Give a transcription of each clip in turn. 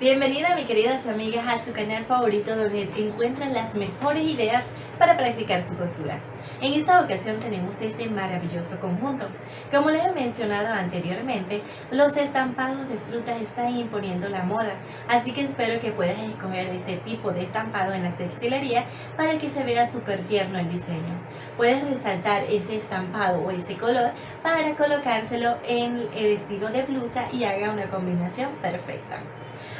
Bienvenida mi queridas amigas a su canal favorito donde encuentran las mejores ideas para practicar su costura. En esta ocasión tenemos este maravilloso conjunto. Como les he mencionado anteriormente, los estampados de fruta están imponiendo la moda, así que espero que puedas escoger este tipo de estampado en la textilería para que se vea súper tierno el diseño. Puedes resaltar ese estampado o ese color para colocárselo en el estilo de blusa y haga una combinación perfecta.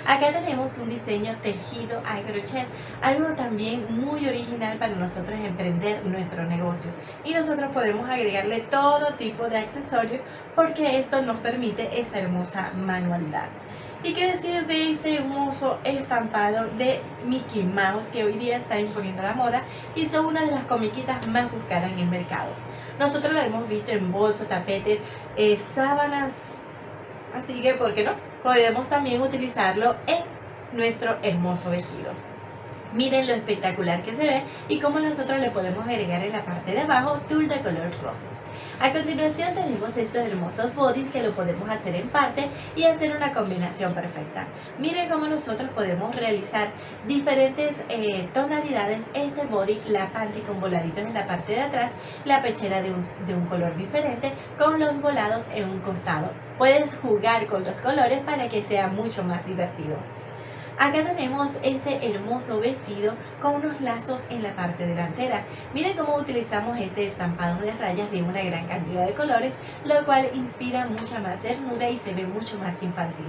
Acá tenemos un diseño tejido a crochet, algo también muy original para nosotros emprender nuestro negocio. Y nosotros podemos agregarle todo tipo de accesorios porque esto nos permite esta hermosa manualidad. ¿Y qué decir de este hermoso estampado de Mickey Mouse que hoy día está imponiendo la moda y son una de las comiquitas más buscadas en el mercado? Nosotros lo hemos visto en bolsos, tapetes, eh, sábanas, así que ¿por qué no? Podemos también utilizarlo en nuestro hermoso vestido. Miren lo espectacular que se ve y cómo nosotros le podemos agregar en la parte de abajo tul de color rojo. A continuación tenemos estos hermosos bodies que lo podemos hacer en parte y hacer una combinación perfecta. Miren cómo nosotros podemos realizar diferentes eh, tonalidades. Este body, la panty con voladitos en la parte de atrás, la pechera de un, de un color diferente con los volados en un costado. Puedes jugar con los colores para que sea mucho más divertido. Acá tenemos este hermoso vestido con unos lazos en la parte delantera. Miren cómo utilizamos este estampado de rayas de una gran cantidad de colores, lo cual inspira mucha más ternura y se ve mucho más infantil.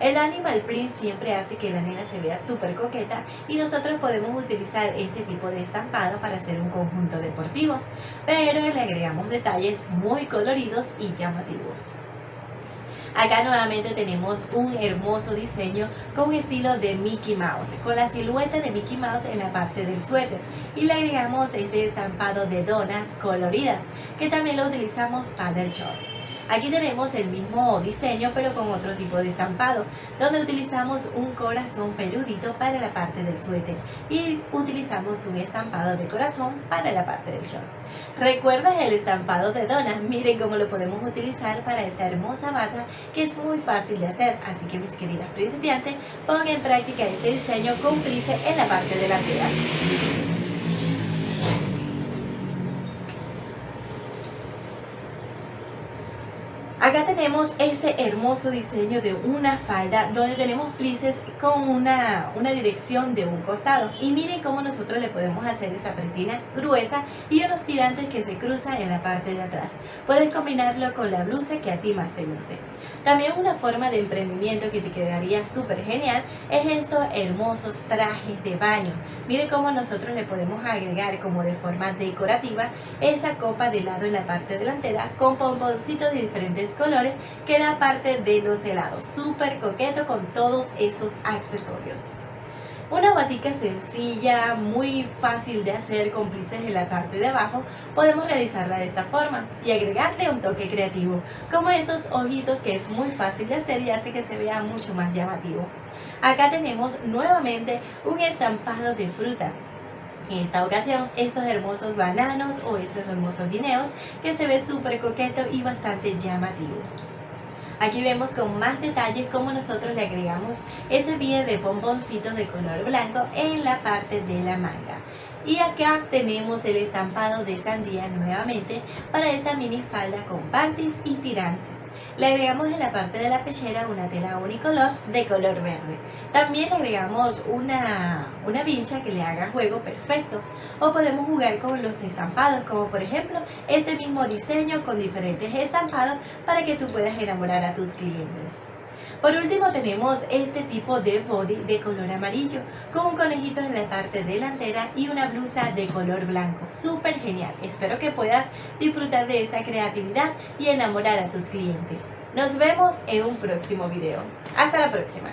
El animal print siempre hace que la nena se vea súper coqueta y nosotros podemos utilizar este tipo de estampado para hacer un conjunto deportivo, pero le agregamos detalles muy coloridos y llamativos. Acá nuevamente tenemos un hermoso diseño con estilo de Mickey Mouse, con la silueta de Mickey Mouse en la parte del suéter. Y le agregamos este estampado de donas coloridas, que también lo utilizamos para el short. Aquí tenemos el mismo diseño pero con otro tipo de estampado, donde utilizamos un corazón peludito para la parte del suéter y utilizamos un estampado de corazón para la parte del short. ¿Recuerdas el estampado de dona? Miren cómo lo podemos utilizar para esta hermosa bata que es muy fácil de hacer, así que mis queridas principiantes, pongan en práctica este diseño cómplice en la parte delantera. Acá tenemos este hermoso diseño de una falda donde tenemos plices con una, una dirección de un costado. Y miren cómo nosotros le podemos hacer esa pretina gruesa y unos tirantes que se cruzan en la parte de atrás. Puedes combinarlo con la blusa que a ti más te guste. También una forma de emprendimiento que te quedaría súper genial es estos hermosos trajes de baño. Miren cómo nosotros le podemos agregar como de forma decorativa esa copa de lado en la parte delantera con pomponcitos de diferentes colores que era parte de los helados. Súper coqueto con todos esos accesorios. Una batica sencilla, muy fácil de hacer, cómplices en la parte de abajo, podemos realizarla de esta forma y agregarle un toque creativo, como esos ojitos que es muy fácil de hacer y hace que se vea mucho más llamativo. Acá tenemos nuevamente un estampado de fruta, en esta ocasión, estos hermosos bananos o estos hermosos guineos que se ve súper coqueto y bastante llamativo. Aquí vemos con más detalles cómo nosotros le agregamos ese billete de pomponcitos de color blanco en la parte de la manga. Y acá tenemos el estampado de sandía nuevamente para esta mini falda con panties y tirantes. Le agregamos en la parte de la pechera una tela unicolor de color verde. También le agregamos una, una vincha que le haga juego perfecto. O podemos jugar con los estampados, como por ejemplo este mismo diseño con diferentes estampados para que tú puedas enamorar a tus clientes. Por último tenemos este tipo de body de color amarillo con un conejito en la parte delantera y una blusa de color blanco. Súper genial. Espero que puedas disfrutar de esta creatividad y enamorar a tus clientes. Nos vemos en un próximo video. Hasta la próxima.